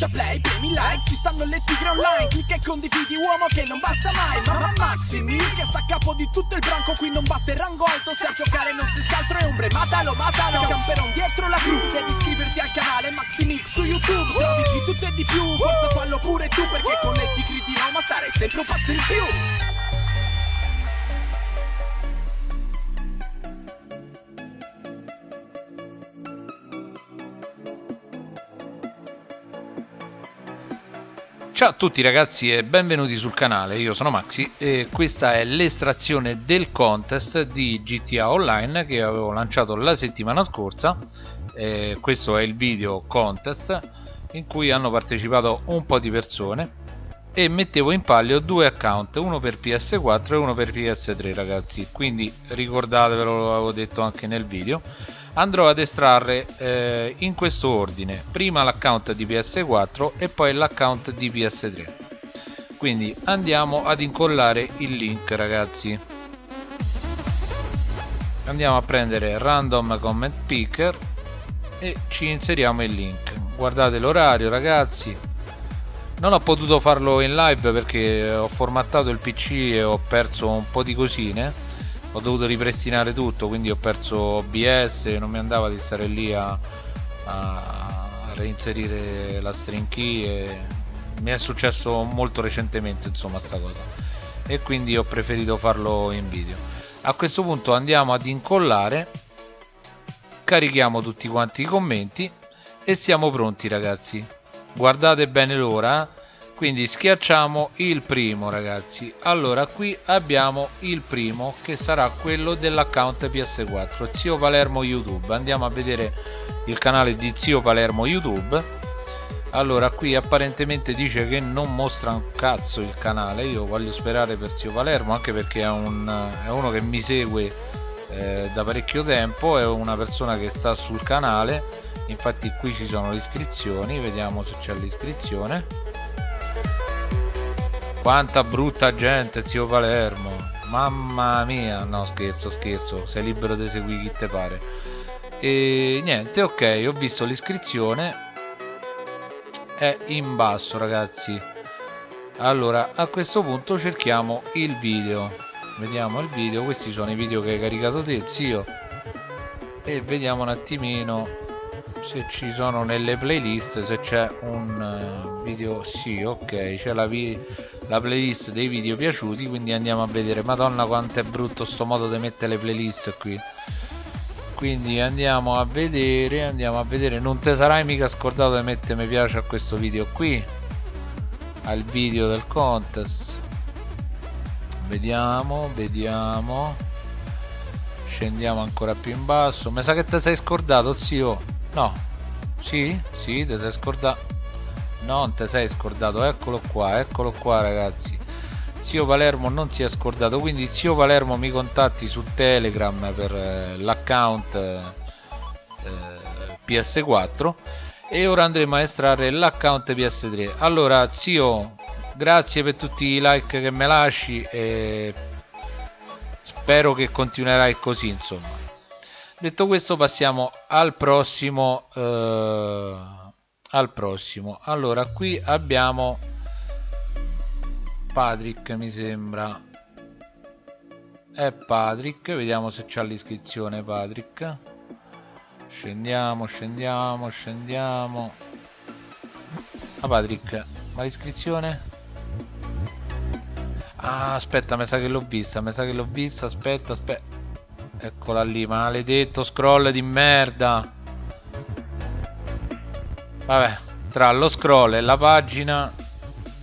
schiaccia play, premi like Ci stanno le tigre online Clicca e condividi uomo che non basta mai Mamma Maximi che sta a capo di tutto il branco Qui non basta il rango alto Se a giocare non si altro è ombre Matalo, matalo Camperon dietro la cru Devi iscriverti al canale Maximix su YouTube Trovi di tutto e di più Forza fallo pure tu Perché con le tigri di Roma stare sempre un passo in più Ciao a tutti ragazzi e benvenuti sul canale, io sono Maxi e questa è l'estrazione del contest di GTA Online che avevo lanciato la settimana scorsa. E questo è il video contest in cui hanno partecipato un po' di persone e mettevo in palio due account, uno per PS4 e uno per PS3 ragazzi. Quindi ricordatevelo, lo avevo detto anche nel video andrò ad estrarre eh, in questo ordine. Prima l'account di ps4 e poi l'account di ps3 quindi andiamo ad incollare il link ragazzi. Andiamo a prendere random comment picker e ci inseriamo il link. Guardate l'orario ragazzi. Non ho potuto farlo in live perché ho formattato il pc e ho perso un po' di cosine ho dovuto ripristinare tutto quindi ho perso OBS non mi andava di stare lì a, a reinserire la string key e mi è successo molto recentemente insomma sta cosa. E quindi ho preferito farlo in video. A questo punto andiamo ad incollare carichiamo tutti quanti i commenti e siamo pronti ragazzi. Guardate bene l'ora eh? Quindi schiacciamo il primo ragazzi. Allora qui abbiamo il primo che sarà quello dell'account ps4 zio palermo youtube. Andiamo a vedere il canale di zio palermo youtube. Allora qui apparentemente dice che non mostra un cazzo il canale. Io voglio sperare per zio palermo anche perché è, un, è uno che mi segue eh, da parecchio tempo è una persona che sta sul canale. Infatti qui ci sono le iscrizioni. Vediamo se c'è l'iscrizione quanta brutta gente, zio Palermo. Mamma mia, no scherzo, scherzo, sei libero di seguire chi te pare. E niente, ok, ho visto l'iscrizione. È in basso, ragazzi. Allora, a questo punto cerchiamo il video. Vediamo il video, questi sono i video che hai caricato te, zio. E vediamo un attimino se ci sono nelle playlist se c'è un eh, video sì ok c'è la, la, playlist dei video piaciuti quindi andiamo a vedere. Madonna quanto è brutto sto modo di mettere le playlist qui. Quindi andiamo a vedere andiamo a vedere. Non te sarai mica scordato di mettere mi piace a questo video qui. Al video del contest. Vediamo vediamo. Scendiamo ancora più in basso. Mi sa che ti sei scordato zio. No. Sì? Sì, ti sei scordato. Non ti sei scordato, eccolo qua, eccolo qua ragazzi. Zio Palermo non si è scordato, quindi zio Palermo mi contatti su Telegram per eh, l'account eh, PS4 e ora andremo a estrarre l'account PS3. Allora, zio, grazie per tutti i like che mi lasci e spero che continuerai così, insomma detto questo passiamo al prossimo eh, al prossimo. Allora qui abbiamo Patrick mi sembra. È Patrick vediamo se c'ha l'iscrizione Patrick. Scendiamo scendiamo scendiamo. Ah Patrick ma l'iscrizione? Ah aspetta mi sa che l'ho vista mi sa che l'ho vista aspetta aspetta Eccola lì, maledetto scroll di merda. Vabbè, tra lo scroll e la pagina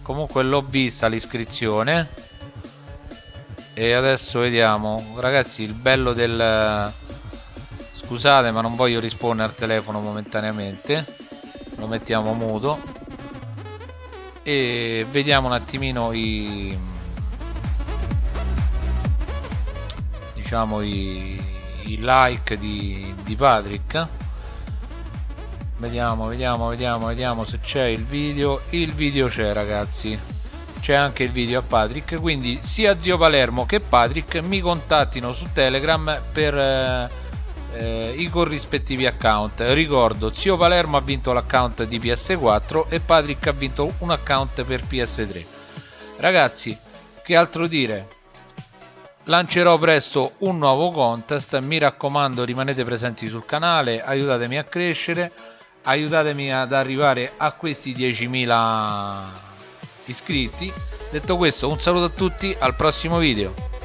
comunque l'ho vista l'iscrizione. E adesso vediamo, ragazzi, il bello del Scusate, ma non voglio rispondere al telefono momentaneamente. Lo mettiamo muto. E vediamo un attimino i diciamo i, i like di, di Patrick vediamo vediamo vediamo vediamo se c'è il video. Il video c'è ragazzi. C'è anche il video a Patrick. Quindi sia zio Palermo che Patrick mi contattino su Telegram per, eh, eh, i corrispettivi account. Ricordo zio Palermo ha vinto l'account di PS4 e Patrick ha vinto un account per PS3 ragazzi che altro dire? Lancerò presto un nuovo contest. Mi raccomando rimanete presenti sul canale aiutatemi a crescere aiutatemi ad arrivare a questi 10.000 iscritti. Detto questo un saluto a tutti al prossimo video